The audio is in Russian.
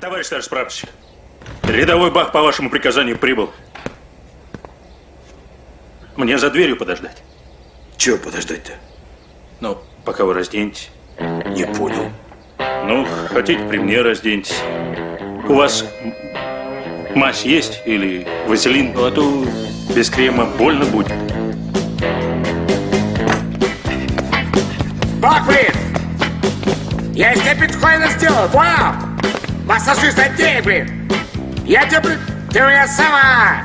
Товарищ старший прапорщик, рядовой Бах по вашему приказанию прибыл. Мне за дверью подождать. Чего подождать-то? Ну, пока вы разденетесь. Не понял. Ну, хотите, при мне разденьтесь. У вас мазь есть или вазелин? А то без крема больно будет. Баквит! Я из тебя биткоина сделал, понял? Массажист блин! Я тебе, ты у меня сама!